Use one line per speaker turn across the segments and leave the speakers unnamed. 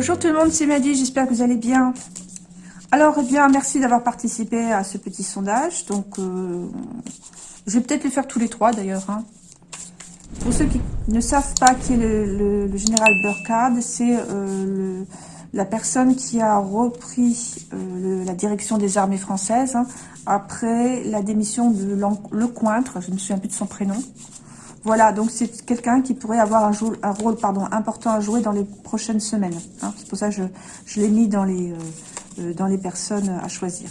Bonjour tout le monde, c'est Maddy, j'espère que vous allez bien. Alors, eh bien, merci d'avoir participé à ce petit sondage. Donc, euh, je vais peut-être le faire tous les trois d'ailleurs. Hein. Pour ceux qui ne savent pas qui est le, général Burkhard, c'est euh, la personne qui a repris euh, la direction des armées françaises hein, après la démission de Lecointre, je ne me souviens plus de son prénom. Voilà, donc c'est quelqu'un qui pourrait avoir un, rôle important à jouer dans les prochaines semaines. Hein. C'est pour ça que je, l'ai mis dans les, euh, euh, dans les personnes à choisir.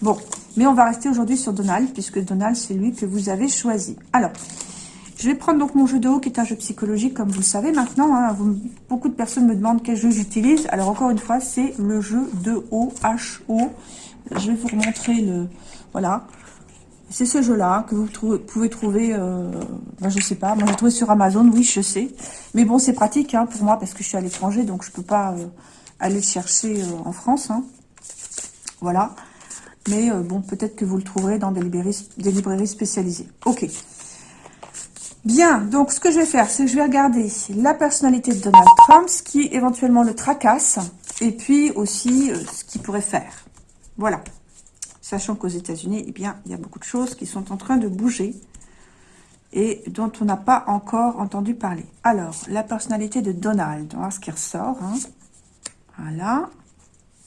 Bon, mais on va rester aujourd'hui sur Donald, puisque Donald, c'est lui que vous avez choisi. Alors, je vais prendre donc mon jeu de haut, qui est un jeu psychologique, comme vous le savez maintenant. Hein. beaucoup de personnes me demandent quel jeu j'utilise. Alors, encore une fois, c'est le jeu de haut, H-O. Je vais vous remontrer le... Voilà. C'est ce jeu-là que vous pouvez trouver, euh, ben, je sais pas, moi j'ai trouvé sur Amazon, oui je sais. Mais bon c'est pratique hein, pour moi parce que je suis à l'étranger donc je peux pas euh, aller le chercher euh, en France. Hein. Voilà. Mais euh, bon peut-être que vous le trouverez dans des librairies, des librairies spécialisées. Ok. Bien, donc ce que je vais faire, c'est que je vais regarder la personnalité de Donald Trump, ce qui éventuellement le tracasse, et puis aussi ce qu'il pourrait faire. Voilà sachant qu'aux États-Unis, eh il y a beaucoup de choses qui sont en train de bouger et dont on n'a pas encore entendu parler. Alors, la personnalité de Donald, on va voir ce qui ressort. Hein. Voilà.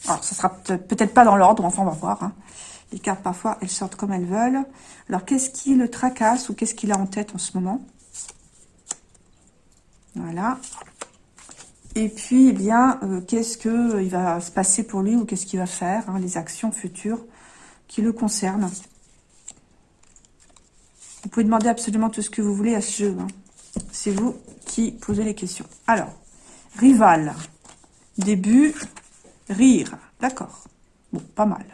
Alors, ça sera peut-être pas dans l'ordre, enfin, on va voir. Hein. Les cartes, parfois, elles sortent comme elles veulent. Alors, qu'est-ce qui le tracasse ou qu'est-ce qu'il a en tête en ce moment? Voilà. Et puis, eh bien, euh, qu'est-ce qu'il euh, va se passer pour lui ou qu'est-ce qu'il va faire, hein, les actions futures qui le concerne. Vous pouvez demander absolument tout ce que vous voulez à ce jeu. Hein. C'est vous qui posez les questions. Alors, rival. Début, rire. D'accord. Bon, pas mal.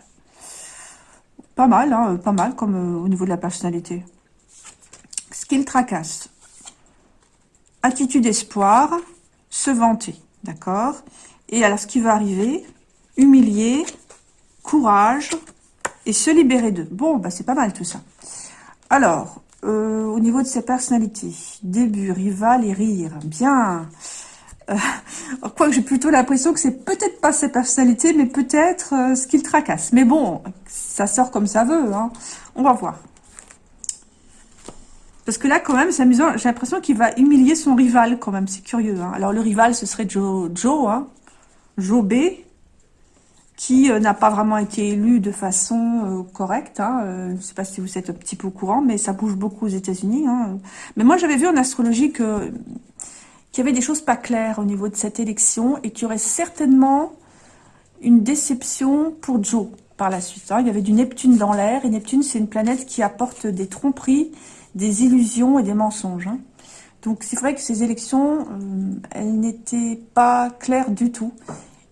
Pas mal, hein, pas mal comme euh, au niveau de la personnalité. Skill tracasse. Attitude espoir, se vanter. D'accord Et alors, ce qui va arriver, humilier, courage, et se libérer d'eux. Bon, bah c'est pas mal tout ça. Alors, euh, au niveau de ses personnalités, début, rival et rire, bien. Euh, que j'ai plutôt l'impression que c'est peut-être pas ses personnalités, mais peut-être euh, ce qu'il tracasse. Mais bon, ça sort comme ça veut. Hein. On va voir. Parce que là, quand même, c'est amusant. J'ai l'impression qu'il va humilier son rival, quand même. C'est curieux. Hein. Alors, le rival, ce serait Joe, Joe, hein. Joe B qui euh, n'a pas vraiment été élu de façon euh, correcte. Hein, euh, je ne sais pas si vous êtes un petit peu au courant, mais ça bouge beaucoup aux États-Unis. Hein. Mais moi, j'avais vu en astrologie que qu'il y avait des choses pas claires au niveau de cette élection et qu'il y aurait certainement une déception pour Joe par la suite. Hein. Il y avait du Neptune dans l'air, et Neptune, c'est une planète qui apporte des tromperies, des illusions et des mensonges. Donc c'est vrai que ces élections, elles n'étaient pas claires du tout.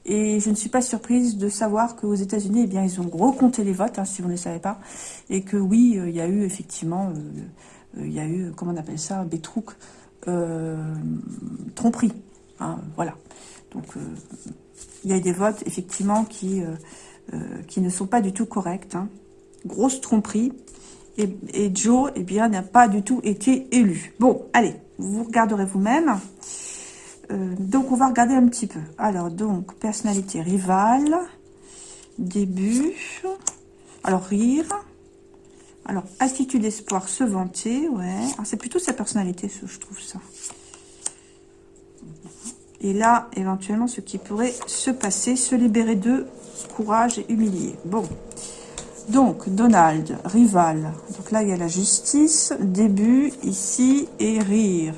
Et je ne suis pas surprise de savoir qu'aux États-Unis, eh bien, ils ont recompté les votes, hein, si vous ne le savez pas, et que oui, euh, il y a eu effectivement, euh, euh, il y a eu, comment on appelle ça, Bétrouk, tromperie. Hein, voilà. Donc, il y a eu des votes, effectivement, qui, qui ne sont pas du tout corrects. Hein. Grosse tromperie. Et Joe, eh bien, n'a pas du tout été élu. Bon, allez, vous regarderez vous-même. Euh, donc, on va regarder un petit peu. Alors, donc, personnalité rivale. Début. Alors, rire. Alors, attitude, espoir, se vanter. Ouais. Ah, c'est plutôt sa personnalité, je trouve ça. Et là, éventuellement, ce qui pourrait se passer, se libérer de courage et humilier. Bon. Donc, Donald, rival. Donc là, il y a la justice. Début, ici, et rire.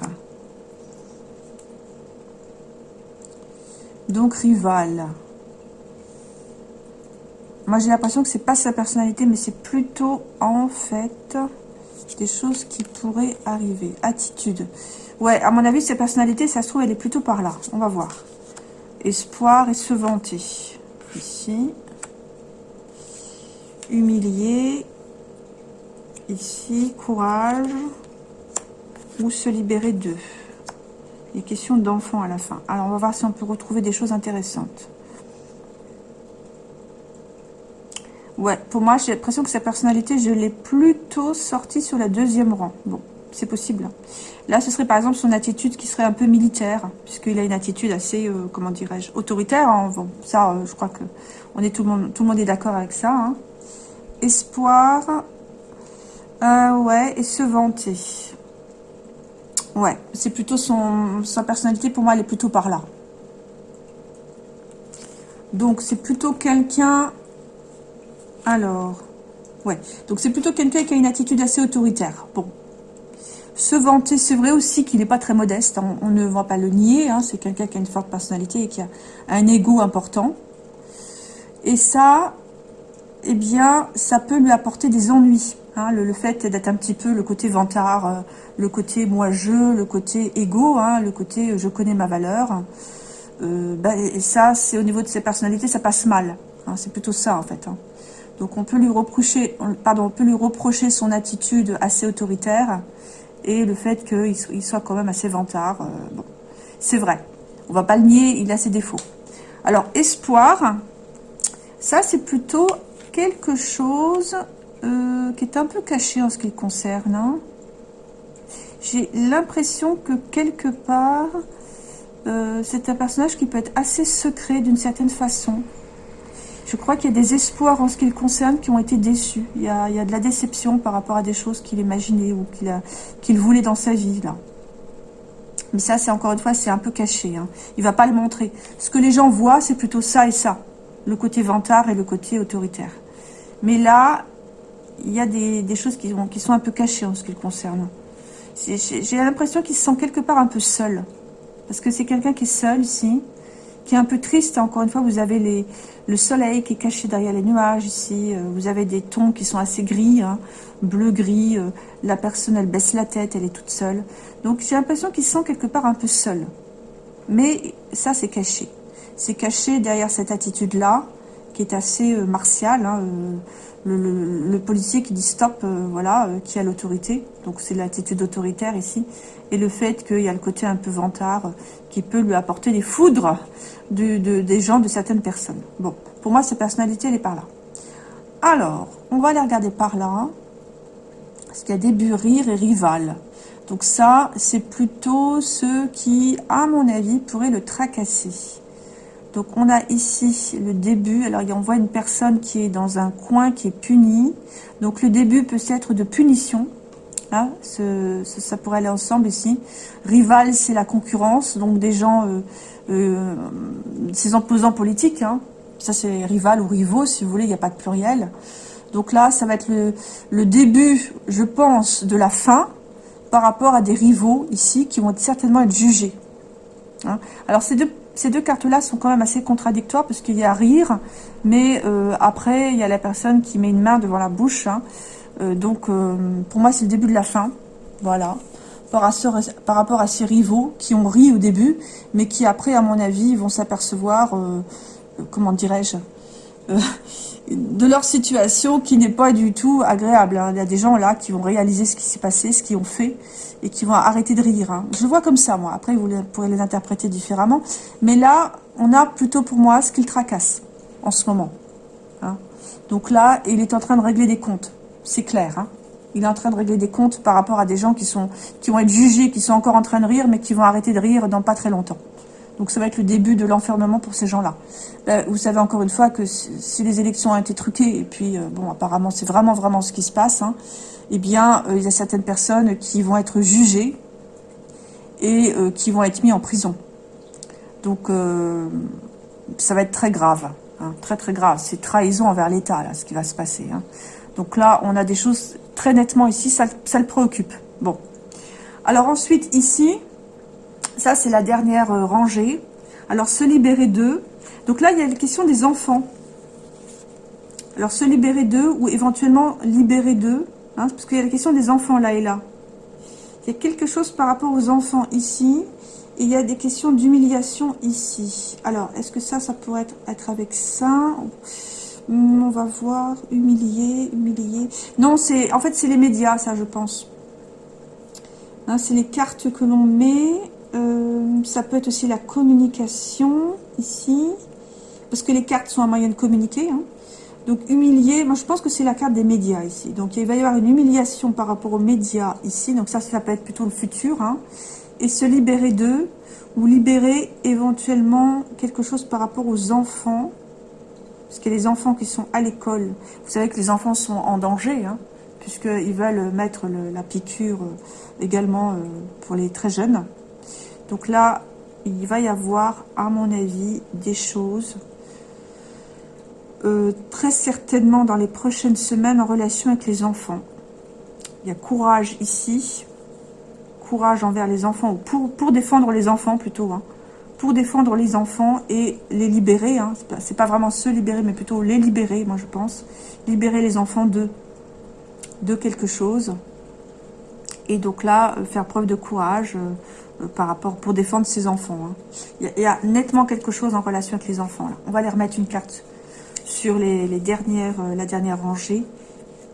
Donc rival. Moi j'ai l'impression que c'est pas sa personnalité, mais c'est plutôt en fait des choses qui pourraient arriver. Attitude. Ouais, à mon avis, sa personnalité, ça se trouve, elle est plutôt par là. On va voir. Espoir et se vanter. Ici. Humilier. Ici, courage. Ou se libérer d'eux. Il est question d'enfants à la fin. Alors, on va voir si on peut retrouver des choses intéressantes. Ouais, pour moi, j'ai l'impression que sa personnalité, je l'ai plutôt sortie sur la deuxième rang. Bon, c'est possible. Là, ce serait par exemple son attitude qui serait un peu militaire, puisqu'il a une attitude assez, euh, comment dirais-je, autoritaire. Hein. Bon, ça, euh, je crois que on est tout le monde, tout le monde est d'accord avec ça. Hein. Espoir, euh, ouais, et se vanter. Ouais, c'est plutôt son, sa personnalité, pour moi, elle est plutôt par là. Donc, c'est plutôt quelqu'un... Alors, ouais. Donc, c'est plutôt quelqu'un qui a une attitude assez autoritaire. Bon. Se vanter, c'est vrai aussi qu'il n'est pas très modeste. Hein. On, ne va pas le nier. Hein. C'est quelqu'un qui a une forte personnalité et qui a un ego important. Et ça, eh bien, ça peut lui apporter des ennuis. Hein, le, fait d'être un petit peu le côté vantard, euh, le côté moi-je, le côté égo, hein, le côté euh, je connais ma valeur. Euh, ben, et ça, c'est au niveau de ses personnalités, ça passe mal. Hein, c'est plutôt ça, en fait. Donc, on peut, lui reprocher, peut lui reprocher son attitude assez autoritaire et le fait qu'il soit quand même assez vantard. c'est vrai. On va pas le nier, il a ses défauts. Alors, espoir, ça, c'est plutôt quelque chose euh, qui est un peu caché en ce qui le concerne. Hein. J'ai l'impression que quelque part, euh, c'est un personnage qui peut être assez secret d'une certaine façon. Je crois qu'il y a des espoirs en ce qui le concerne qui ont été déçus. Il y a, de la déception par rapport à des choses qu'il imaginait ou qu'il voulait dans sa vie. là. Mais ça, c'est encore une fois, c'est un peu caché. Hein. Il va pas le montrer. Ce que les gens voient, c'est plutôt ça et ça. Le côté vantard et le côté autoritaire. Mais là, il y a des, choses qui, sont un peu cachées en ce qui le concerne. J'ai l'impression qu'il se sent quelque part un peu seul. Parce que c'est quelqu'un qui est seul ici, qui est un peu triste. Encore une fois, vous avez le soleil qui est caché derrière les nuages ici. Euh, vous avez des tons qui sont assez gris, hein, bleu-gris. Euh, la personne, elle baisse la tête, elle est toute seule. Donc j'ai l'impression qu'il se sent quelque part un peu seul. Mais ça, c'est caché. C'est caché derrière cette attitude-là, qui est assez euh, martiale. Hein, le, policier qui dit stop, euh, voilà, euh, qui a l'autorité. Donc c'est l'attitude autoritaire ici. Et le fait qu'il y a le côté un peu vantard euh, qui peut lui apporter des foudres des gens, de certaines personnes. Bon, pour moi, cette personnalité, elle est par là. Alors, on va aller regarder par là. Parce qu'il y a début, rire et rival. Donc ça, c'est plutôt ceux qui, à mon avis, pourraient le tracasser. Donc on a ici le début. Alors on voit une personne qui est dans un coin, qui est punie. Donc le début peut être de punition. Ça pourrait aller ensemble ici. Rival, c'est la concurrence. Donc des gens, euh, euh, ces opposants politiques. Hein. Ça c'est rival ou rivaux, si vous voulez, il n'y a pas de pluriel. Donc là, ça va être le, début, je pense, de la fin par rapport à des rivaux ici qui vont certainement être jugés. Hein. Alors ces deux ces deux cartes-là sont quand même assez contradictoires parce qu'il y a rire, mais euh, après, il y a la personne qui met une main devant la bouche. Hein. Euh, donc, euh, pour moi, c'est le début de la fin. Voilà. Par, par, rapport à ces rivaux qui ont ri au début, mais qui après, à mon avis, vont s'apercevoir, comment dirais-je, de leur situation qui n'est pas du tout agréable. Hein. Il y a des gens là qui vont réaliser ce qui s'est passé, ce qu'ils ont fait, et qui vont arrêter de rire. Hein. Je le vois comme ça, moi. Après, vous pourrez les interpréter différemment. Mais là, on a plutôt pour moi ce qu'il tracasse en ce moment. Hein. Donc là, il est en train de régler des comptes. C'est clair. Il est en train de régler des comptes par rapport à des gens qui, sont, qui vont être jugés, qui sont encore en train de rire, mais qui vont arrêter de rire dans pas très longtemps. Donc ça va être le début de l'enfermement pour ces gens-là. Vous savez encore une fois que si les élections ont été truquées, et puis euh, bon, apparemment c'est vraiment vraiment ce qui se passe, hein, eh bien, euh, il y a certaines personnes qui vont être jugées et euh, qui vont être mis en prison. Donc, ça va être très grave, hein, très très grave. C'est trahison envers l'État, là, ce qui va se passer. Hein. Donc là, on a des choses très nettement ici, ça, ça le préoccupe. Bon. Alors ensuite, ici, ça c'est la dernière rangée. Alors, se libérer d'eux. Donc là, il y a la question des enfants. Alors, se libérer d'eux ou éventuellement libérer d'eux. Hein, parce qu'il y a la question des enfants là et là. Il y a quelque chose par rapport aux enfants ici. Et il y a des questions d'humiliation ici. Alors, est-ce que ça, ça pourrait être, avec ça? Hmm, On va voir. Humilier, humilier. Non, c'est en fait, c'est les médias, ça, je pense. Hein, c'est les cartes que l'on met. Euh, ça peut être aussi la communication, ici. Parce que les cartes sont un moyen de communiquer. Hein. Donc humilié, moi je pense que c'est la carte des médias ici. Donc il va y avoir une humiliation par rapport aux médias ici. Donc ça, ça peut être plutôt le futur. Hein. Et se libérer d'eux, ou libérer éventuellement quelque chose par rapport aux enfants. Parce qu'il y a les enfants qui sont à l'école. Vous savez que les enfants sont en danger, hein, puisqu'ils veulent mettre la piqûre euh, également euh, pour les très jeunes. Donc là, il va y avoir, à mon avis, des choses euh, très certainement dans les prochaines semaines en relation avec les enfants. Il y a courage ici, courage envers les enfants, ou pour, défendre les enfants plutôt, hein. pour défendre les enfants et les libérer, hein. c'est pas, vraiment se libérer, mais plutôt les libérer, moi je pense, libérer les enfants de, de quelque chose, et donc là, euh, faire preuve de courage euh, par rapport, pour défendre ses enfants. Hein. Il, y a, nettement quelque chose en relation avec les enfants, on va les remettre une carte sur les, dernières, euh, la dernière rangée,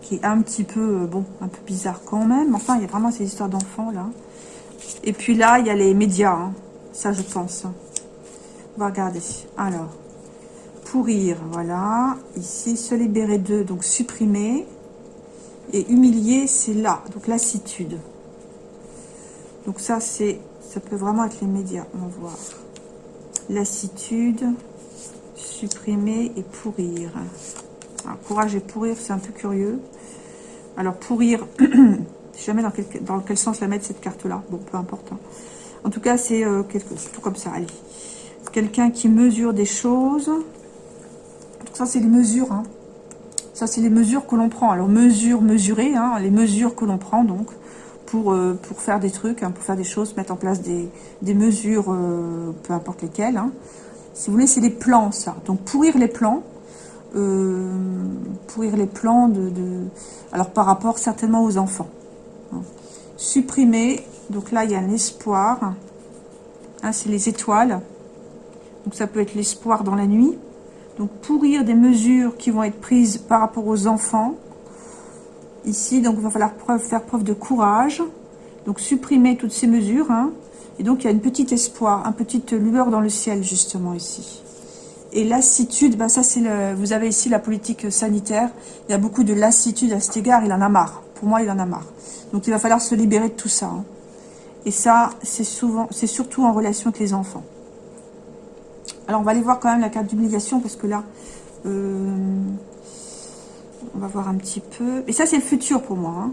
qui est un petit peu, euh, bon, un peu bizarre quand même. Enfin, il y a vraiment ces histoires d'enfants, là. Et puis là, il y a les médias, hein. ça, je pense. On va regarder. Alors, pourrir, voilà. Ici, se libérer d'eux, donc supprimer. Et humilier, c'est là, donc lassitude. Donc ça, c'est, ça peut vraiment être les médias, on va voir. Lassitude supprimer et pourrir. courage et pourrir, c'est un peu curieux. Alors, pourrir, je sais jamais dans quel, dans quel sens la mettre, cette carte-là. Bon, peu importe. Hein. En tout cas, c'est euh, quelque tout comme ça. Allez. Quelqu'un qui mesure des choses. Ça, c'est les mesures. Hein. Ça, c'est les mesures que l'on prend. Alors, mesure, mesurer, hein, les mesures que l'on prend, donc, pour, euh, pour faire des trucs, pour faire des choses, mettre en place des, des mesures, euh, peu importe lesquelles. Si vous voulez, c'est des plans, ça. Donc, pourrir les plans. Euh, pourrir les plans de, Alors, par rapport certainement aux enfants. Hein. Supprimer. Donc là, il y a un espoir. Hein, c'est les étoiles. Donc, ça peut être l'espoir dans la nuit. Donc, pourrir des mesures qui vont être prises par rapport aux enfants. Ici, donc, il va falloir faire preuve de courage. Donc, supprimer toutes ces mesures. Hein. Et donc, il y a une petite espoir, une petite lueur dans le ciel, justement, ici. Et lassitude, ben ça c'est le, vous avez ici la politique sanitaire. Il y a beaucoup de lassitude à cet égard, il en a marre. Pour moi, il en a marre. Donc, il va falloir se libérer de tout ça. Hein. Et ça, c'est souvent, c'est surtout en relation avec les enfants. Alors, on va aller voir quand même la carte d'obligation, parce que là, euh, on va voir un petit peu. Et ça, c'est le futur pour moi. Hein.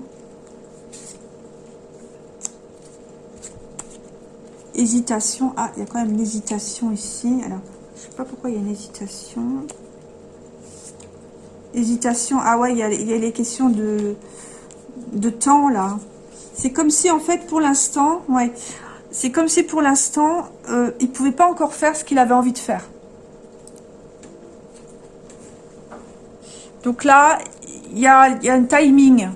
hésitation. Ah, il y a quand même une hésitation ici. Alors, je sais pas pourquoi il y a une hésitation. Hésitation. Ah ouais, il y a, les questions de, de temps, là. C'est comme si, en fait, pour l'instant, ouais, c'est comme si, pour l'instant, euh, il pouvait pas encore faire ce qu'il avait envie de faire. Donc là, il y a, un timing.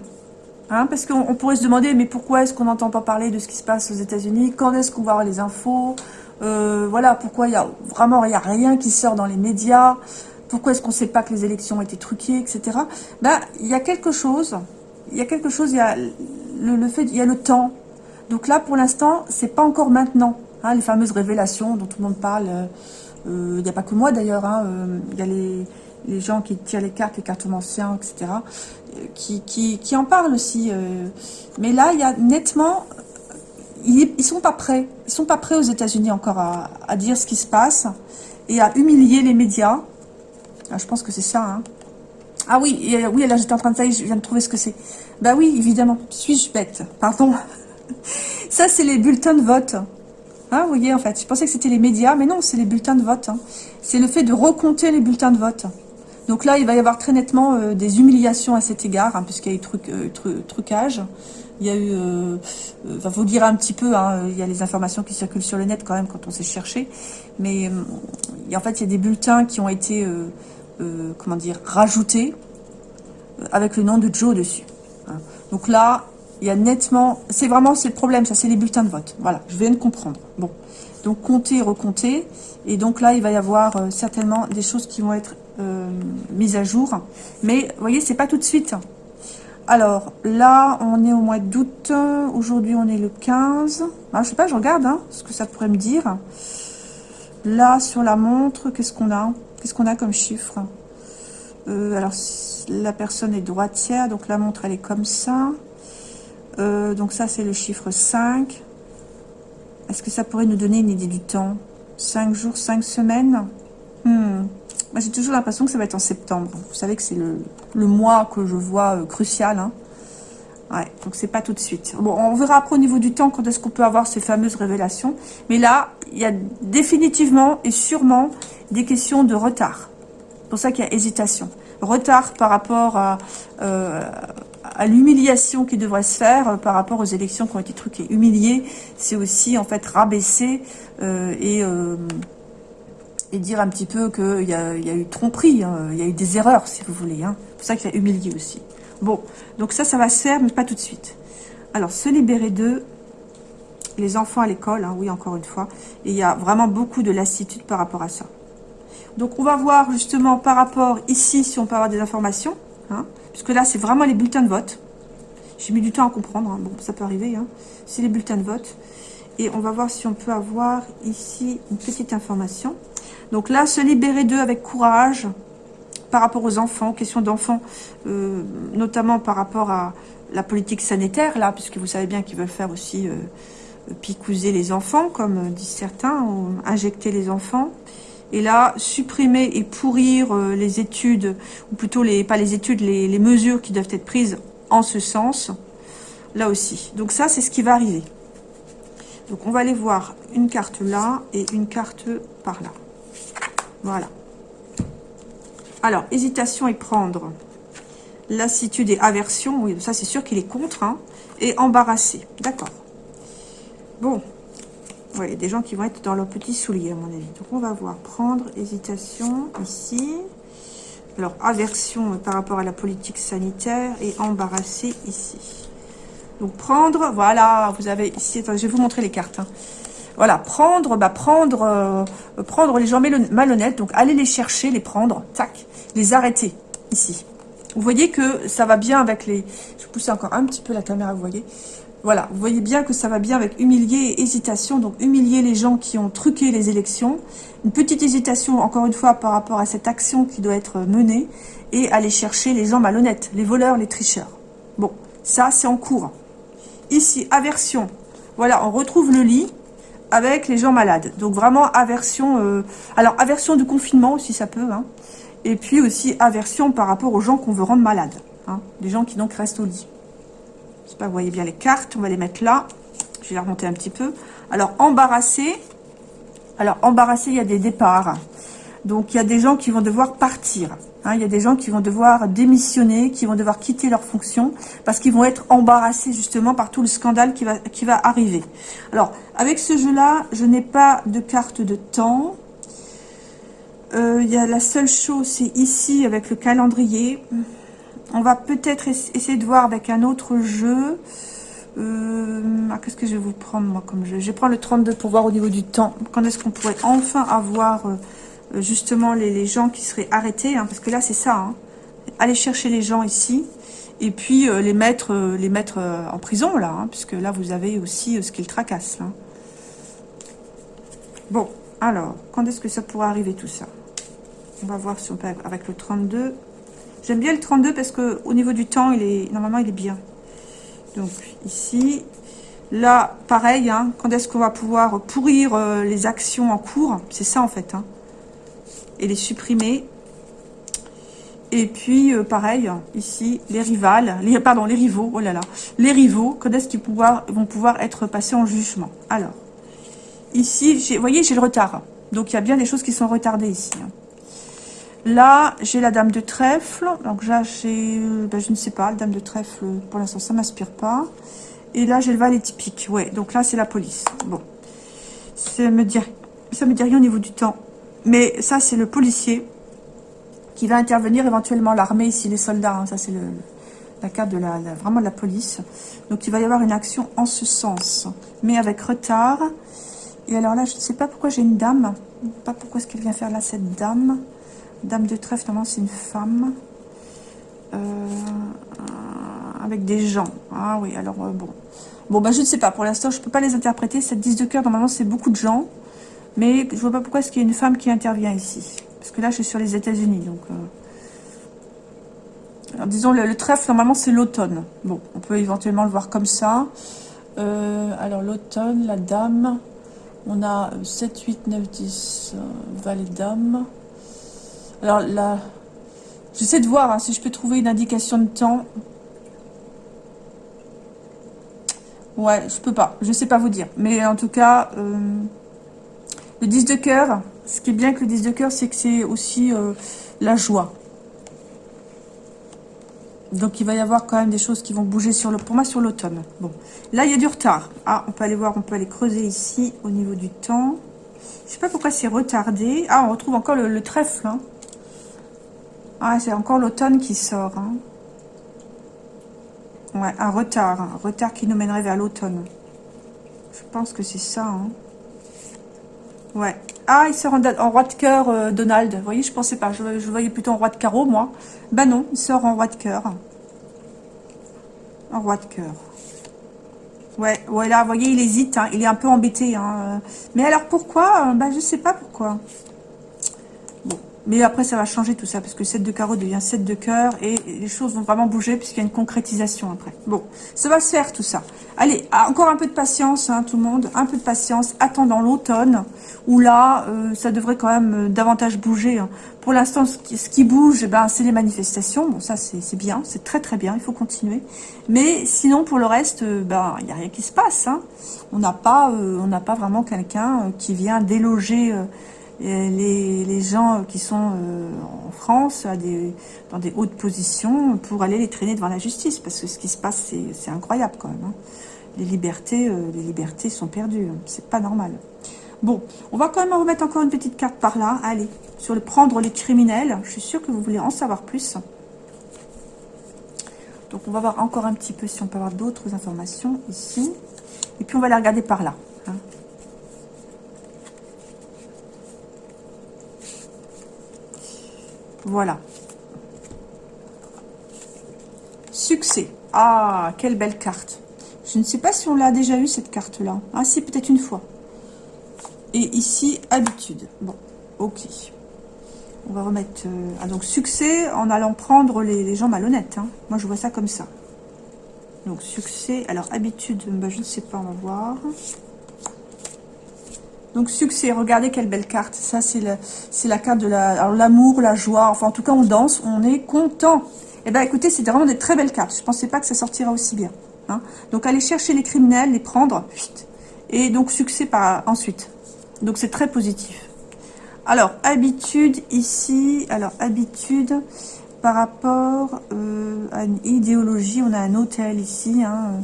Hein, parce qu'on pourrait se demander, mais pourquoi est-ce qu'on n'entend pas parler de ce qui se passe aux États-Unis Quand est-ce qu'on va avoir les infos euh, Voilà, pourquoi il y a vraiment il y a rien qui sort dans les médias Pourquoi est-ce qu'on ne sait pas que les élections ont été truquées, etc. Ben, il y a quelque chose. Il y a quelque chose. Il y a le, fait, il y a le temps. Donc là, pour l'instant, c'est pas encore maintenant. Hein, les fameuses révélations dont tout le monde parle. Euh, euh, il n'y a pas que moi d'ailleurs. Hein, il y a les les gens qui tirent les cartes, les cartes anciens, etc., qui, qui, en parlent aussi. Euh. Mais là, il y a nettement... Ils, ne sont pas prêts. Ils sont pas prêts aux États-Unis encore à, dire ce qui se passe et à humilier les médias. Ah, je pense que c'est ça. Hein. Ah oui, oui, là j'étais en train de ça, je viens de trouver ce que c'est. Bah oui, évidemment. Suis-je bête? Pardon. Ça, c'est les bulletins de vote. Hein, vous voyez, en fait, je pensais que c'était les médias, mais non, c'est les bulletins de vote. Hein. C'est le fait de recompter les bulletins de vote. Donc là, il va y avoir très nettement euh, des humiliations à cet égard, hein, puisqu'il y a eu euh, trucage. Il y a eu, euh, enfin, vous dire un petit peu, hein, il y a les informations qui circulent sur le net quand même quand on sait chercher. Mais en fait, il y a des bulletins qui ont été, comment dire, rajoutés avec le nom de Joe dessus. Hein. Donc là, il y a nettement, c'est vraiment, le problème, ça, c'est les bulletins de vote. Voilà, je viens de comprendre. Bon, donc compter, recompter. Et donc là, il va y avoir certainement des choses qui vont être euh, mise à jour. Mais vous voyez, c'est pas tout de suite. Alors là, on est au mois d'août. Aujourd'hui, on est le 15. Ah, je sais pas, je regarde hein, ce que ça pourrait me dire. Là, sur la montre, qu'est-ce qu'on a? Qu'est-ce qu'on a comme chiffre? Euh, alors, la personne est droitière, donc la montre, elle est comme ça. Euh, donc ça, c'est le chiffre 5. Est-ce que ça pourrait nous donner une idée du temps? 5 jours, 5 semaines? Hmm. J'ai toujours l'impression que ça va être en septembre. Vous savez que c'est le, mois que je vois euh, crucial. Hein. Ouais, donc c'est pas tout de suite. Bon, on verra après au niveau du temps quand est-ce qu'on peut avoir ces fameuses révélations. Mais là, il y a définitivement et sûrement des questions de retard. C'est pour ça qu'il y a hésitation. Retard par rapport à, euh, à l'humiliation qui devrait se faire euh, par rapport aux élections qui ont été truquées. Humilier, c'est aussi en fait rabaisser et, et dire un petit peu qu'il y, a, eu tromperie, hein. il y a eu des erreurs si vous voulez. Hein. C'est pour ça qu'il y a humilié aussi. Bon, donc ça, ça va se faire, mais pas tout de suite. Alors, se libérer d'eux, les enfants à l'école, hein, oui, encore une fois. Et il y a vraiment beaucoup de lassitude par rapport à ça. Donc, on va voir justement par rapport ici, si on peut avoir des informations. Hein, puisque là, c'est vraiment les bulletins de vote. J'ai mis du temps à comprendre. Hein, bon, ça peut arriver. c'est les bulletins de vote. Et on va voir si on peut avoir ici une petite information. Donc là, se libérer d'eux avec courage par rapport aux enfants, questions d'enfants, euh, notamment par rapport à la politique sanitaire, là, puisque vous savez bien qu'ils veulent faire aussi euh, picouser les enfants, comme disent certains, ou injecter les enfants. Et là, supprimer et pourrir euh, les études, ou plutôt les pas les études, les mesures qui doivent être prises en ce sens, là aussi. Donc ça, c'est ce qui va arriver. Donc on va aller voir une carte là et une carte par là. Voilà. Alors, hésitation et prendre. Lassitude et aversion. Oui, ça c'est sûr qu'il est contre. Hein, et embarrassé. D'accord. Bon. il y a des gens qui vont être dans leurs petits souliers, à mon avis. Donc, on va voir. Prendre, hésitation, ici. Alors, aversion par rapport à la politique sanitaire et embarrassé ici. Donc, prendre, voilà, vous avez ici... je vais vous montrer les cartes. Hein. Voilà, prendre, bah prendre, euh, prendre les gens malhonnêtes, donc aller les chercher, les prendre, tac, les arrêter, ici. Vous voyez que ça va bien avec les... Je vais pousser encore un petit peu la caméra, vous voyez Voilà, vous voyez bien que ça va bien avec humilier et hésitation. Donc, humilier les gens qui ont truqué les élections. Une petite hésitation, encore une fois, par rapport à cette action qui doit être menée. Et aller chercher les gens malhonnêtes, les voleurs, les tricheurs. Bon, ça, c'est en cours. Ici, aversion. Voilà, on retrouve le lit avec les gens malades. Donc, vraiment, aversion... Euh, alors, aversion du confinement aussi, ça peut, hein et puis aussi aversion par rapport aux gens qu'on veut rendre malades. Hein, des gens qui donc restent au lit. Je sais pas, vous voyez bien les cartes, on va les mettre là. Je vais les remonter un petit peu. Alors, embarrassé. Alors, embarrassé, il y a des départs. Donc, il y a des gens qui vont devoir partir. Hein, il y a des gens qui vont devoir démissionner, qui vont devoir quitter leur fonction, parce qu'ils vont être embarrassés justement par tout le scandale qui va, qui va arriver. Alors, avec ce jeu-là, je n'ai pas de carte de temps. Euh, il y a la seule chose, c'est ici avec le calendrier. On va peut-être essayer de voir avec un autre jeu. Euh, ah, qu'est-ce que je vais vous prendre moi comme jeu? Je vais prendre le 32 pour voir au niveau du temps. Quand est-ce qu'on pourrait enfin avoir euh, justement les, gens qui seraient arrêtés hein, Parce que là c'est ça. Hein. Aller chercher les gens ici et puis les mettre, les mettre en prison là. Hein, puisque là vous avez aussi ce qu'ils tracassent. Là. Bon, alors, quand est-ce que ça pourrait arriver tout ça? On va voir si on peut avec le 32. J'aime bien le 32 parce que au niveau du temps, il est normalement, il est bien. Donc, ici. Là, pareil, quand est-ce qu'on va pouvoir pourrir euh, les actions en cours? C'est ça, en fait. Hein. Et les supprimer. Et puis, euh, pareil, ici, les rivales, les, pardon, les rivaux, oh là là, les rivaux, quand est-ce qu'ils vont pouvoir être passés en jugement? Alors, ici, vous voyez, j'ai le retard. Donc, il y a bien des choses qui sont retardées ici. Hein. Là, j'ai la dame de trèfle. Donc là, j'ai, ben, je ne sais pas, la dame de trèfle, pour l'instant, ça m'inspire pas. Et là, j'ai le valet typique. Ouais, donc là, c'est la police. Bon, ça me dit, ça me dit rien au niveau du temps. Mais ça, c'est le policier qui va intervenir éventuellement l'armée ici, les soldats. Hein. ça, c'est la carte de la, vraiment de la police. Donc, il va y avoir une action en ce sens, mais avec retard. Et alors là, je ne sais pas pourquoi j'ai une dame. Pas pourquoi est-ce qu'elle vient faire là, cette dame. Dame de trèfle, normalement, c'est une femme. Euh, avec des gens. Ah oui, alors, euh, bon. Bon, bah, je ne sais pas. Pour l'instant, je ne peux pas les interpréter. Cette 10 de cœur, normalement, c'est beaucoup de gens. Mais je vois pas pourquoi est-ce qu'il y a une femme qui intervient ici. Parce que là, je suis sur les États-Unis. Donc, euh, disons, le, trèfle, normalement, c'est l'automne. Bon, on peut éventuellement le voir comme ça. Euh, alors, l'automne, la dame, on a 7, 8, 9, 10, valet dame. Alors, là, j'essaie de voir hein, si je peux trouver une indication de temps. Ouais, je peux pas. Je sais pas vous dire. Mais en tout cas, euh, le 10 de cœur, ce qui est bien avec le 10 de cœur, c'est que c'est aussi euh, la joie. Donc il va y avoir quand même des choses qui vont bouger sur le, pour moi sur l'automne. Bon, là il y a du retard. Ah, on peut aller voir, on peut aller creuser ici au niveau du temps. Je sais pas pourquoi c'est retardé. Ah, on retrouve encore le, trèfle. Hein. Ah, c'est encore l'automne qui sort. Hein. Ouais, un retard. Un retard qui nous mènerait vers l'automne. Je pense que c'est ça. Hein. Ouais. Ah, il sort en, roi de cœur, euh, Donald. Vous voyez, je pensais pas. Je, voyais plutôt en roi de carreau, moi. Bah non, il sort en roi de cœur. En roi de cœur. Ouais, ouais, là, vous voyez, il hésite. Hein. Il est un peu embêté. Hein. Mais alors, pourquoi Bah, je sais pas pourquoi. Mais après, ça va changer tout ça, parce que 7 de carreau devient 7 de cœur, et les choses vont vraiment bouger, puisqu'il y a une concrétisation après. Bon, ça va se faire tout ça. Allez, ah, encore un peu de patience, hein, tout le monde, un peu de patience, attendant l'automne, où là, euh, ça devrait quand même euh, davantage bouger. Hein. Pour l'instant, ce, qui bouge, eh ben, c'est les manifestations. Bon, ça, c'est bien, c'est très très bien, il faut continuer. Mais sinon, pour le reste, euh, ben, il n'y a rien qui se passe. Hein. On n'a pas, on n'a pas vraiment quelqu'un qui vient déloger les, les, gens qui sont euh, en France dans des hautes positions pour aller les traîner devant la justice. Parce que ce qui se passe, c'est incroyable quand même. Hein. Les, libertés, euh, les libertés sont perdues. Hein. C'est pas normal. Bon, on va quand même remettre encore une petite carte par là. Allez, sur le prendre les criminels. Je suis sûre que vous voulez en savoir plus. Donc on va voir encore un petit peu si on peut avoir d'autres informations ici. Et puis on va les regarder par là. Hein. Voilà. Succès. Ah, quelle belle carte. Je ne sais pas si on l'a déjà eu, cette carte-là. Ah, si, peut-être une fois. Et ici, habitude. Bon, ok. On va remettre... Euh, ah, donc, succès en allant prendre les, gens malhonnêtes. Hein. Moi, je vois ça comme ça. Donc, succès. Alors, habitude, bah, je ne sais pas, on va voir. Donc succès, regardez quelle belle carte. Ça, c'est la carte de l'amour, la, joie. Enfin, en tout cas, on danse, on est content. Eh bien, écoutez, c'est vraiment des très belles cartes. Je ne pensais pas que ça sortira aussi bien. Hein. Donc, allez chercher les criminels, les prendre. Et donc, succès par ensuite. Donc, c'est très positif. Alors, habitude ici. Alors, habitude par rapport euh, à une idéologie. On a un hôtel ici. Hein,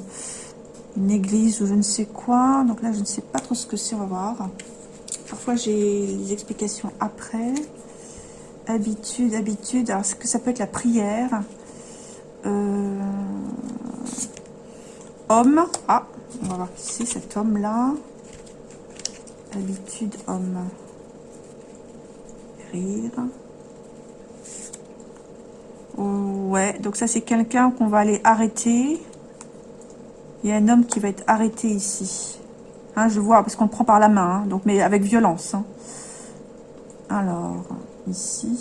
une église ou je ne sais quoi. Donc là, je ne sais pas trop ce que c'est, on va voir. Parfois, j'ai les explications après. Habitude, habitude. Alors, est-ce que ça peut être la prière euh, Homme. Ah, on va voir ici, cet homme-là. Habitude, homme. Rire. Ouais, donc ça, c'est quelqu'un qu'on va aller arrêter. Il y a un homme qui va être arrêté ici. Hein, je vois, parce qu'on le prend par la main, hein, donc, mais avec violence. Hein. Alors, ici...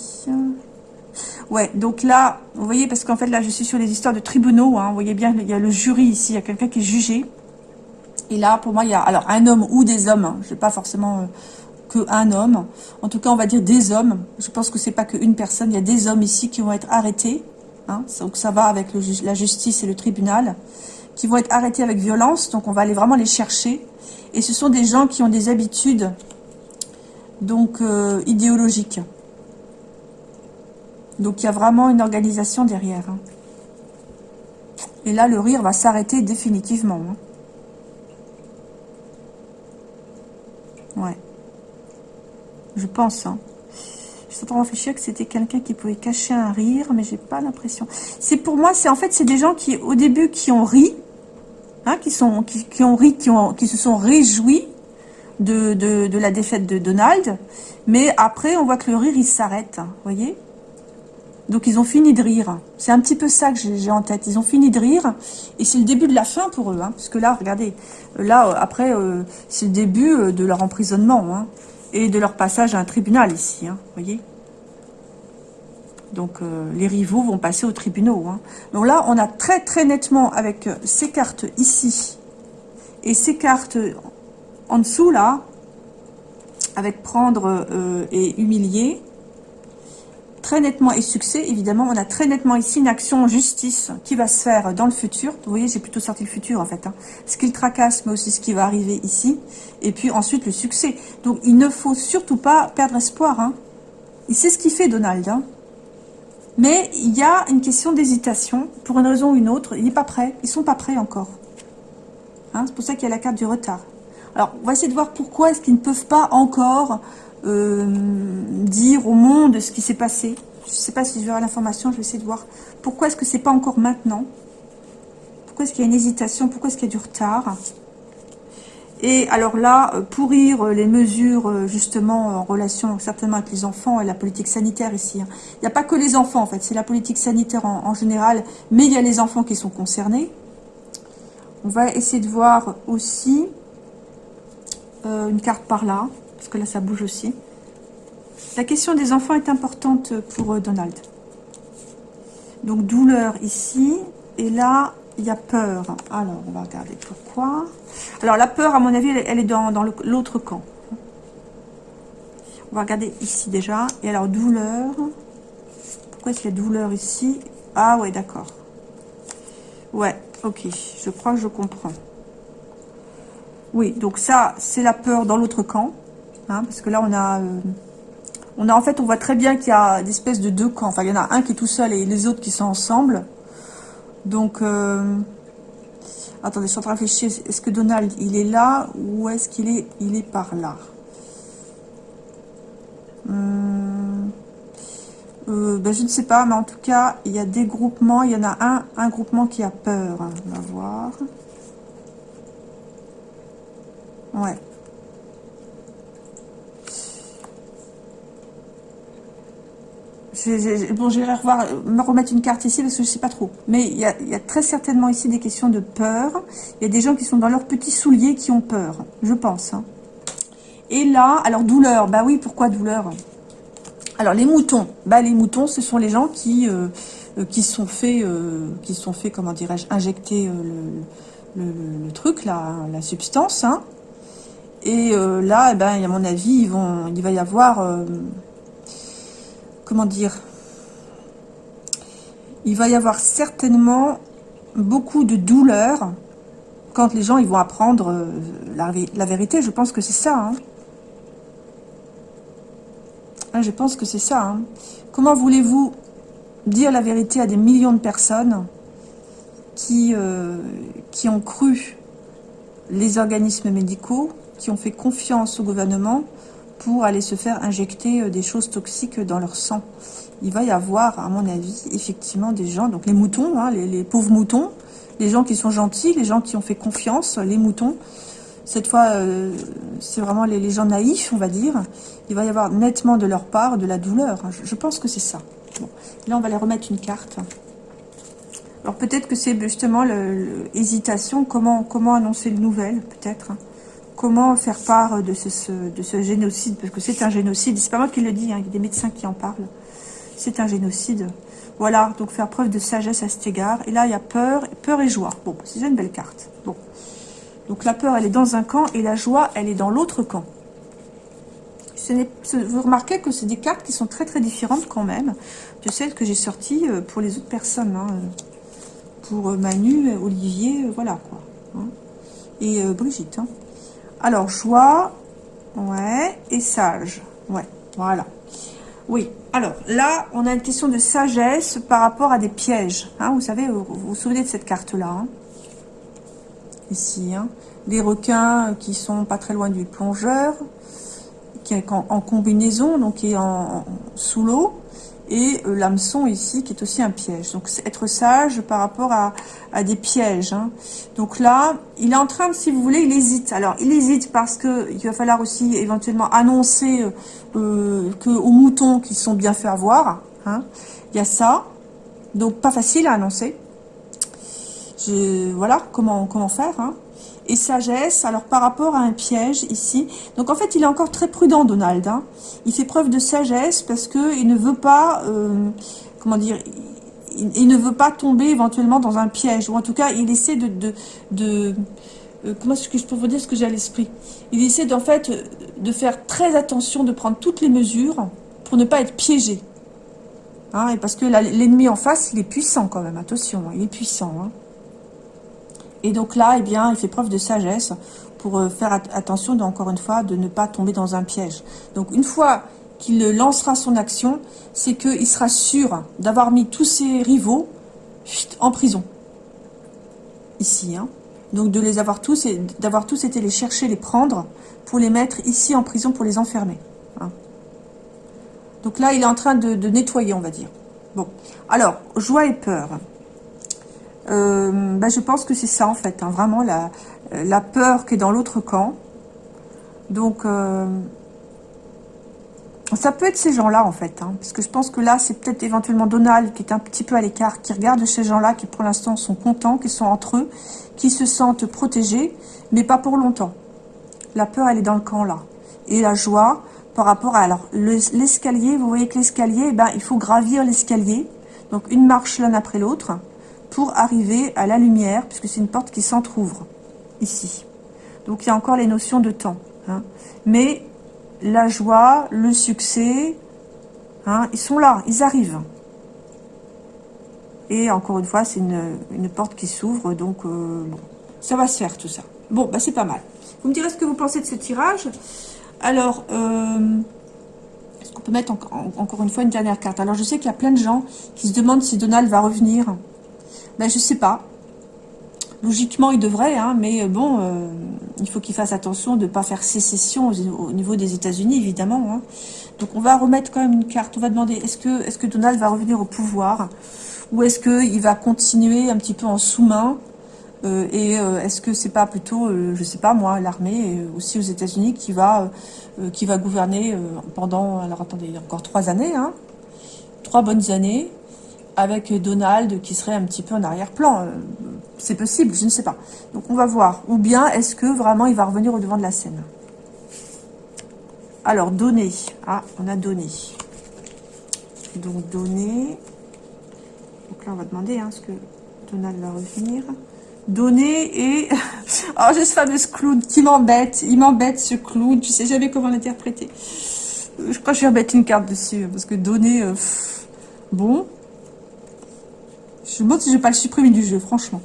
Ouais, donc là, vous voyez, parce qu'en fait, là, je suis sur les histoires de tribunaux. vous voyez bien, il y a le jury ici, il y a quelqu'un qui est jugé. Et là, pour moi, il y a alors un homme ou des hommes. je ne pas forcément euh, que un homme. En tout cas, on va dire des hommes. Je pense que c'est pas qu'une personne. Il y a des hommes ici qui vont être arrêtés. donc ça va avec la justice et le tribunal qui vont être arrêtés avec violence. Donc, on va aller vraiment les chercher. Et ce sont des gens qui ont des habitudes donc euh, idéologiques. Donc, il y a vraiment une organisation derrière. Hein. Et là, le rire va s'arrêter définitivement. Hein. Ouais. Je pense. Hein. Je suis en train de réfléchir que c'était quelqu'un qui pouvait cacher un rire, mais j'ai pas l'impression. C'est pour moi, c'est en fait, c'est des gens qui, au début, qui ont ri, Hein, qui, ont ri, qui, se sont réjouis de, la défaite de Donald. Mais après, on voit que le rire, il s'arrête. Vous voyez Donc, ils ont fini de rire. C'est un petit peu ça que j'ai en tête. Ils ont fini de rire. Et c'est le début de la fin pour eux. Hein, parce que là, regardez. Là, après, euh, c'est le début euh, de leur emprisonnement. Hein, et de leur passage à un tribunal ici. Vous voyez Donc euh, les rivaux vont passer aux tribunaux. Hein. Donc là, on a très très nettement avec euh, ces cartes ici et ces cartes en dessous là, avec prendre euh, et humilier, très nettement et succès, évidemment, on a très nettement ici une action en justice qui va se faire dans le futur. Vous voyez, j'ai plutôt sorti le futur en fait. Hein. Ce qui le tracasse, mais aussi ce qui va arriver ici. Et puis ensuite le succès. Donc il ne faut surtout pas perdre espoir. Hein. C'est ce qu'il fait Donald. Hein. Mais il y a une question d'hésitation, pour une raison ou une autre. Il n'est pas prêt, ils sont pas prêts encore. Hein, c'est pour ça qu'il y a la carte du retard. Alors, on va essayer de voir pourquoi est-ce qu'ils ne peuvent pas encore euh, dire au monde ce qui s'est passé. Je ne sais pas si je vais l'information, je vais essayer de voir pourquoi est-ce que c'est pas encore maintenant. Pourquoi est-ce qu'il y a une hésitation, pourquoi est-ce qu'il y a du retard? Et alors là, euh, pourrir euh, les mesures justement en relation certainement avec les enfants et la politique sanitaire ici. Hein. Il n'y a pas que les enfants en fait, c'est la politique sanitaire en, général, mais il y a les enfants qui sont concernés. On va essayer de voir aussi une carte par là parce que là ça bouge aussi. La question des enfants est importante pour euh, Donald. Donc douleur ici, et là il y a peur. Alors on va regarder pourquoi. Alors la peur à mon avis elle est dans, dans l'autre camp. On va regarder ici déjà. Et alors douleur. Pourquoi est-ce qu'il y a douleur ici? Ah ouais d'accord. Ouais, ok, je crois que je comprends. Oui, donc ça, c'est la peur dans l'autre camp. Hein, parce que là, on a, euh, on a en fait, on voit très bien qu'il y a des espèces de deux camps. Enfin, il y en a un qui est tout seul et les autres qui sont ensemble. Donc, euh, attendez, je suis en train de réfléchir. Est-ce que Donald, il est là ou est-ce qu'il est, il est par là? Hum, euh, ben, Je ne sais pas, mais en tout cas, il y a des groupements. Il y en a un, un groupement qui a peur. On va voir. Ouais. Bon, j'irai revoir, me remettre une carte ici parce que je sais pas trop. Mais il y, a, très certainement ici des questions de peur. Il y a des gens qui sont dans leurs petits souliers qui ont peur, je pense. Hein. Et là, alors douleur, bah oui, pourquoi douleur? Alors les moutons, bah les moutons, ce sont les gens qui euh, euh, qui sont faits, euh, qui sont fait, comment dirais-je, injecter le, truc, la, la substance. Hein. Et là, eh ben, à mon avis, il va y avoir comment dire, il va y avoir certainement beaucoup de douleur quand les gens vont apprendre euh, la, vérité. Je pense que c'est ça. Hein. Hein, je pense que c'est ça. Hein. Comment voulez-vous dire la vérité à des millions de personnes euh, qui ont cru les organismes médicaux, qui ont fait confiance au gouvernement pour aller se faire injecter euh, des choses toxiques dans leur sang. Il va y avoir, à mon avis, effectivement des gens, donc les moutons, hein, les, pauvres moutons, les gens qui sont gentils, les gens qui ont fait confiance, les moutons. Cette fois, euh, c'est vraiment les, gens naïfs, on va dire. Il va y avoir nettement de leur part de la douleur. Je, pense que c'est ça. Là, on va les remettre une carte. Alors peut-être que c'est justement l'hésitation, comment, comment annoncer le nouvelle, peut-être. Comment faire part de ce, de ce génocide, parce que c'est un génocide, c'est pas moi qui le dis, hein, il y a des médecins qui en parlent, c'est un génocide. Voilà, donc faire preuve de sagesse à cet égard. Et là, il y a peur, peur et joie. Bon, c'est déjà une belle carte. Bon. Donc la peur, elle est dans un camp, et la joie, elle est dans l'autre camp. Vous remarquez que c'est des cartes qui sont très très différentes quand même de celles que j'ai sorties euh, pour les autres personnes. Hein. Pour euh, Manu, Olivier, euh, voilà quoi. Hein. Et Brigitte. Alors, joie, ouais, et sage, ouais, voilà. Oui, alors là, on a une question de sagesse par rapport à des pièges. Hein, vous savez, vous vous souvenez de cette carte-là hein. Ici, hein, des requins qui sont pas très loin du plongeur, qui est en, combinaison, donc qui est en sous l'eau et euh, l'hameçon ici qui est aussi un piège. Donc être sage par rapport à, des pièges. Hein. Donc là, il est en train si vous voulez, il hésite. Alors il hésite parce que il va falloir aussi éventuellement annoncer euh, euh que aux moutons qui sont bien fait avoir. Hein. Il y a ça. Donc pas facile à annoncer. Je, voilà comment comment faire. Hein et sagesse, alors par rapport à un piège ici. Donc en fait, il est encore très prudent, Donald. Hein. Il fait preuve de sagesse parce qu'il ne veut pas... Euh, comment dire, il, ne veut pas tomber éventuellement dans un piège, ou en tout cas, il essaie de, de, euh, comment est-ce que je peux vous dire ce que j'ai à l'esprit? Il essaie en fait de faire très attention, de prendre toutes les mesures pour ne pas être piégé. Hein, et parce que l'ennemi en face, il est puissant quand même, attention, hein, il est puissant. Et donc là, eh bien, il fait preuve de sagesse pour euh, faire attention, encore une fois, de ne pas tomber dans un piège. Donc une fois qu'il lancera son action, c'est qu'il sera sûr d'avoir mis tous ses rivaux en prison. Ici, hein. Donc de les avoir tous et d'avoir tous été les chercher, les prendre pour les mettre ici en prison pour les enfermer. Hein. Donc là, il est en train de, nettoyer, on va dire. Bon, alors, joie et peur. Euh, ben, je pense que c'est ça, en fait, hein, vraiment la, la peur qui est dans l'autre camp. Donc, euh, ça peut être ces gens-là, en fait. Hein, parce que je pense que là, c'est peut-être éventuellement Donald qui est un petit peu à l'écart, qui regarde ces gens-là qui, pour l'instant, sont contents, qui sont entre eux, qui se sentent protégés, mais pas pour longtemps. La peur, elle est dans le camp là. Et la joie, par rapport à alors l'escalier, vous voyez que l'escalier, eh ben, il faut gravir l'escalier. Donc une marche l'un après l'autre pour arriver à la lumière, puisque c'est une porte qui s'entr'ouvre ici. Donc il y a encore les notions de temps. Hein. Mais la joie, le succès, hein, ils sont là, ils arrivent. Et encore une fois, c'est une, porte qui s'ouvre, donc euh, ça va se faire tout ça. Bon, bah c'est pas mal. Vous me direz ce que vous pensez de ce tirage. Alors, euh, peut mettre encore une fois une dernière carte? Alors, je sais qu'il y a plein de gens qui se demandent si Donald va revenir. Ben, je sais pas. Logiquement, il devrait, hein, mais euh, bon, il faut qu'il fasse attention de ne pas faire sécession au, niveau des États-Unis, évidemment. Hein. Donc, on va remettre quand même une carte. On va demander, est-ce que, est -ce que Donald va revenir au pouvoir? Ou est-ce qu'il va continuer un petit peu en sous-main? Euh, Et euh, est-ce que c'est pas plutôt, euh, je sais pas moi, l'armée aussi aux États-Unis qui va qui va gouverner pendant, alors attendez, encore trois années, hein, trois bonnes années, avec Donald qui serait un petit peu en arrière-plan. c'est possible, je ne sais pas. Donc on va voir. Ou bien est-ce que vraiment il va revenir au devant de la scène? Alors, donner. Ah, on a donné. Donc, donner. Donc là, on va demander hein, ce que Donald va revenir? Donner et... oh, j'ai ce fameux clown qui m'embête. Il m'embête, ce clown. Je sais jamais comment l'interpréter. Euh, je crois que je vais remettre une carte dessus. Parce que donner... Euh, bon. Je me demande si je vais pas le supprimer du jeu, franchement.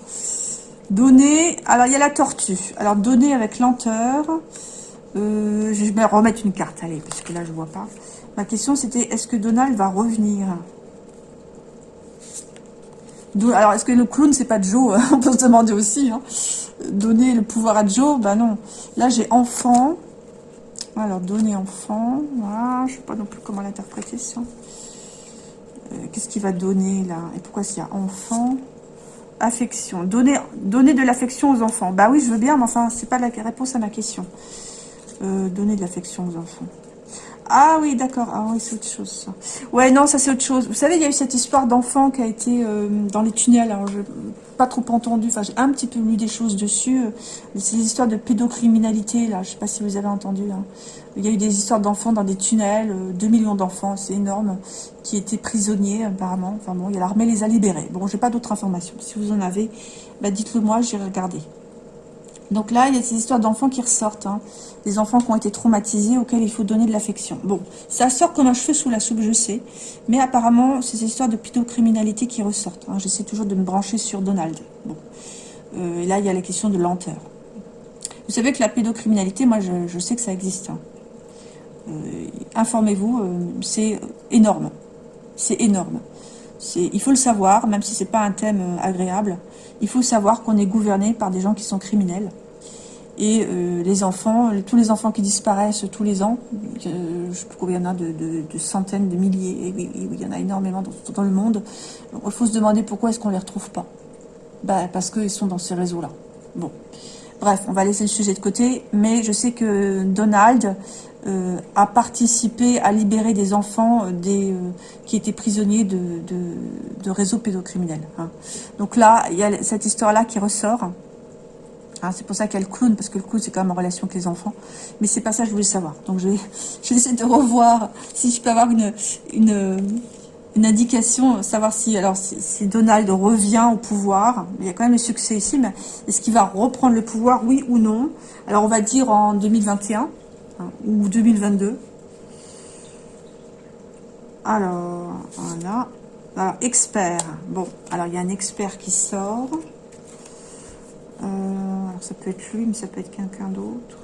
Donner... Alors, il y a la tortue. Alors, donner avec lenteur. Euh, je vais remettre une carte, allez, parce que là, je vois pas. Ma question, c'était, est-ce que Donald va revenir? Alors, est-ce que le clown, c'est pas Joe On peut se demander aussi. Hein? Donner le pouvoir à Joe, bah non. Là, j'ai enfant. Alors, donner enfant. Voilà, je sais pas non plus comment l'interpréter, ça. Euh, qu'est-ce qu'il va donner, là? Et pourquoi s'il y a enfant Affection? Donner, donner de l'affection aux enfants. Bah oui, je veux bien, mais enfin, c'est pas la réponse à ma question. Euh, donner de l'affection aux enfants. Ah oui, d'accord. Ah oui, c'est autre chose, ça. Ouais, non, ça, c'est autre chose. Vous savez, il y a eu cette histoire d'enfant qui a été euh, dans les tunnels. Alors, je pas trop entendu. Enfin, j'ai un petit peu lu des choses dessus. C'est des histoires de pédocriminalité, là. Je sais pas si vous avez entendu. Hein. Il y a eu des histoires d'enfants dans des tunnels. 2 euh, millions d'enfants, c'est énorme, qui étaient prisonniers, apparemment. Enfin bon, l'armée les a libérés. Bon, j'ai pas d'autres informations. Si vous en avez, bah, dites-le moi, j'irai regarder. Donc là, il y a ces histoires d'enfants qui ressortent. Hein. Des enfants qui ont été traumatisés, auxquels il faut donner de l'affection. Bon, ça sort comme un cheveu sous la soupe, je sais. Mais apparemment, c'est ces histoires de pédocriminalité qui ressortent. Hein. J'essaie toujours de me brancher sur Donald. Bon. Euh, là, il y a la question de lenteur. Vous savez que la pédocriminalité, moi, je, sais que ça existe. Hein. Euh, Informez-vous, euh, c'est énorme. C'est énorme. Il faut le savoir, même si c'est pas un thème agréable. Il faut savoir qu'on est gouverné par des gens qui sont criminels. Et euh, les enfants, tous les enfants qui disparaissent tous les ans, euh, je combien il y en a de, centaines, de milliers, oui, il y en a énormément dans, le monde. Il faut se demander pourquoi est-ce qu'on les retrouve pas. Bah, parce qu'ils sont dans ces réseaux-là. Bon. Bref, on va laisser le sujet de côté, mais je sais que Donald euh, a participé à libérer des enfants euh, qui étaient prisonniers de, de, réseaux pédocriminels. Hein. Donc là, il y a cette histoire-là qui ressort. C'est pour ça qu'il y clown, parce que le clown, c'est quand même en relation avec les enfants. Mais c'est pas ça que je voulais savoir. Donc je vais, je vais essayer de revoir si je peux avoir une, une, une indication, savoir si, alors, si, Donald revient au pouvoir. Il y a quand même le succès ici, mais est-ce qu'il va reprendre le pouvoir, oui ou non? Alors, on va dire en 2021 hein, ou 2022. Alors, voilà. Alors, expert. Bon, alors il y a un expert qui sort. Euh, ça peut être lui, mais ça peut être quelqu'un d'autre.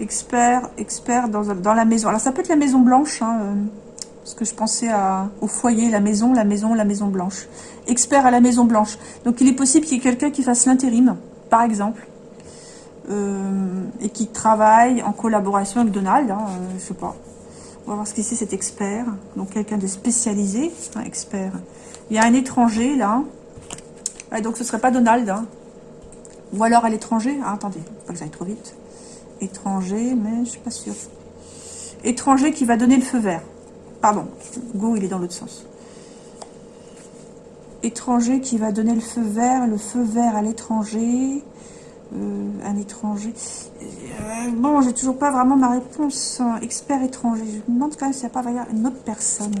Expert, expert dans, dans, la maison. Alors, ça peut être la maison blanche, hein, euh, parce que je pensais au foyer, la maison, la maison, la maison blanche. Expert à la maison blanche. Donc, il est possible qu'il y ait quelqu'un qui fasse l'intérim, par exemple, euh, et qui travaille en collaboration avec Donald, hein, je sais pas. On va voir ce que c'est cet expert. Donc quelqu'un de spécialisé, un expert. Il y a un étranger là. Donc ce serait pas Donald. Hein. Ou alors à l'étranger. Ah, attendez, pas que j'aille trop vite. Étranger, mais je suis pas sûre. Étranger qui va donner le feu vert. Pardon, Go, il est dans l'autre sens. Étranger qui va donner le feu vert, le feu vert à l'étranger. Euh, un étranger. Euh, bon, j'ai toujours pas vraiment ma réponse. Expert étranger. Je me demande quand même s'il n'y a pas une autre personne.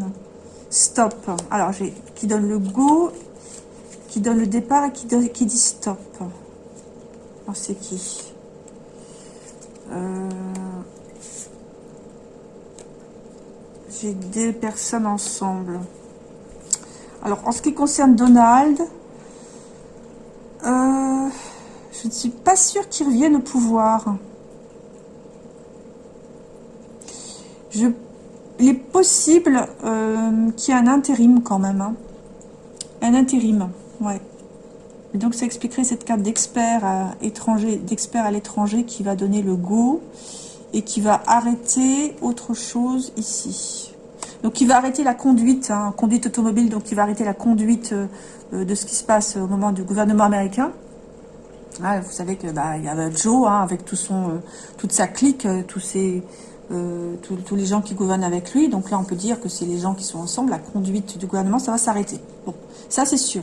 Stop. Alors, j'ai qui donne le go, qui donne le départ et qui, qui dit stop. Alors, c'est qui euh, J'ai des personnes ensemble. Alors, en ce qui concerne Donald, euh, je ne suis pas sûre qu'il revienne au pouvoir. Je, il est possible euh, qu'il y ait un intérim quand même. Hein. Un intérim. Donc ça expliquerait cette carte d'expert à étranger, d'expert à l'étranger qui va donner le go et qui va arrêter autre chose ici. Donc il va arrêter la conduite, hein, conduite automobile, donc il va arrêter la conduite euh, de ce qui se passe au moment du gouvernement américain. Ah, vous savez que bah, il y a Joe hein, avec tout son, euh, toute sa clique, euh, tous ces, tous, les gens qui gouvernent avec lui. Donc là, on peut dire que c'est les gens qui sont ensemble. La conduite du gouvernement, ça va s'arrêter. Bon, ça c'est sûr.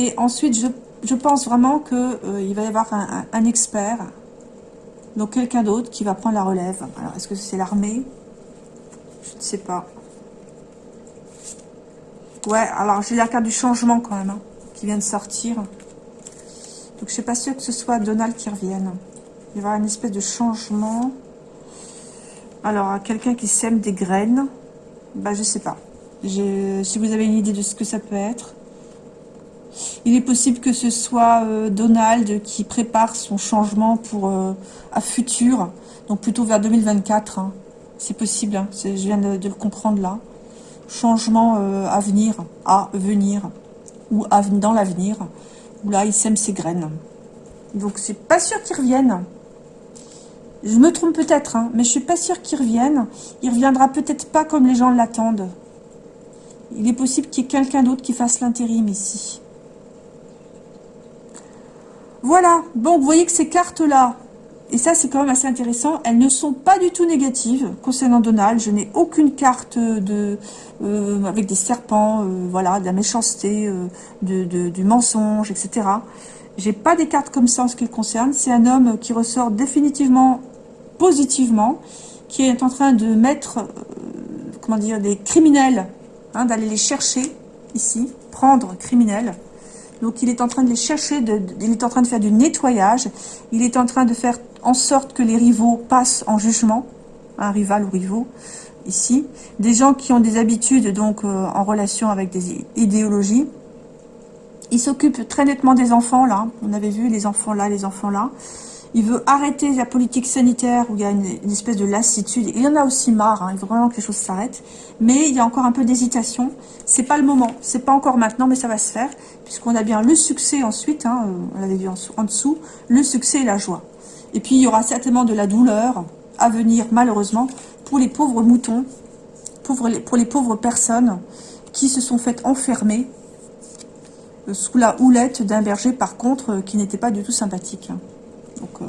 Et ensuite, je, je pense vraiment que il va y avoir un, un expert, donc quelqu'un d'autre qui va prendre la relève. Alors, est-ce que c'est l'armée? Je ne sais pas. Ouais, alors j'ai la carte du changement quand même, hein, qui vient de sortir. Donc, je ne suis pas sûre que ce soit Donald qui revienne. Il va y avoir une espèce de changement. Alors, quelqu'un qui sème des graines, bah, je sais pas. Si vous avez une idée de ce que ça peut être. Il est possible que ce soit euh, Donald qui prépare son changement pour euh, à futur, donc plutôt vers 2024. Hein. C'est possible, hein. je viens de, le comprendre là. Changement euh, à venir, à venir, ou dans l'avenir où là, il sème ses graines. Donc, c'est pas sûr qu'il revienne. Je me trompe peut-être, hein, mais je suis pas sûr qu'il revienne. Il reviendra peut-être pas comme les gens l'attendent. Il est possible qu'il y ait quelqu'un d'autre qui fasse l'intérim ici. Voilà. Donc, vous voyez que ces cartes-là, et ça, c'est quand même assez intéressant. Elles ne sont pas du tout négatives concernant Donald. Je n'ai aucune carte euh, avec des serpents, euh, voilà, de la méchanceté, euh, du mensonge, etc. J'ai pas des cartes comme ça en ce qui le concerne. C'est un homme qui ressort définitivement positivement, qui est en train de mettre, comment dire, des criminels, hein, d'aller les chercher ici, prendre criminels. Donc il est en train de les chercher, il est en train de faire du nettoyage, il est en train de faire en sorte que les rivaux passent en jugement, un rival ou rivaux, ici. Des gens qui ont des habitudes donc euh, en relation avec des idéologies. Il s'occupe très nettement des enfants là, on avait vu les enfants là, les enfants là. Il veut arrêter la politique sanitaire où il y a une, espèce de lassitude. Il y en a aussi marre, hein. il veut vraiment que les choses s'arrêtent. Mais il y a encore un peu d'hésitation. C'est pas le moment, c'est pas encore maintenant, mais ça va se faire. Puisqu'on a bien le succès ensuite, hein, on l'avait vu en, dessous, le succès et la joie. Et puis il y aura certainement de la douleur à venir, malheureusement, pour les pauvres moutons, pour les, pour les pauvres personnes qui se sont faites enfermer euh, sous la houlette d'un berger, par contre, euh, qui n'était pas du tout sympathique. Hein. Donc, euh,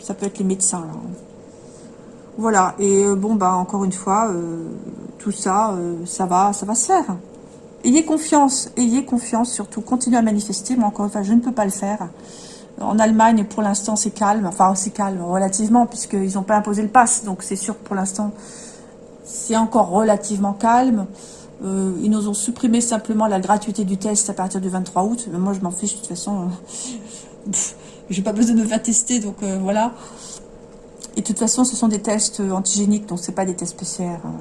ça peut être les médecins, là. Voilà, et bon, bah encore une fois, tout ça, ça va ça va se faire. Ayez confiance, ayez confiance surtout, continuez à manifester, mais encore une fois, je ne peux pas le faire. En Allemagne, pour l'instant, c'est calme. Enfin, c'est calme relativement, puisqu'ils n'ont pas imposé le pass. Donc, c'est sûr que pour l'instant, c'est encore relativement calme. Euh, ils nous ont supprimé simplement la gratuité du test à partir du 23 août. Mais moi, je m'en fiche, de toute façon. Euh, J'ai pas besoin de me faire tester, donc euh, voilà. Et de toute façon, ce sont des tests antigéniques, donc c'est pas des tests PCR. Hein.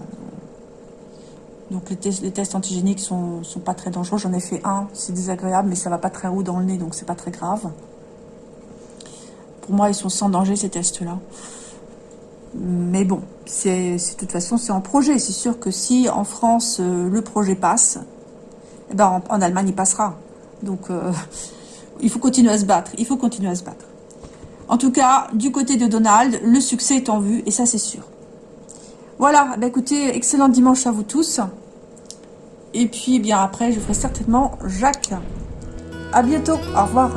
Donc les tests, antigéniques sont, sont pas très dangereux. J'en ai fait un, c'est désagréable, mais ça va pas très haut dans le nez, donc c'est pas très grave. Pour moi, ils sont sans danger, ces tests-là. Mais bon, c'est de toute façon, c'est en projet. C'est sûr que si en France, euh, le projet passe, eh ben, en, Allemagne, il passera. Donc, euh, il faut continuer à se battre. Il faut continuer à se battre. En tout cas, du côté de Donald, le succès est en vue, et ça, c'est sûr. Voilà, bah écoutez, excellent dimanche à vous tous. Et puis, bien après, je ferai certainement Jacques. À bientôt, au revoir.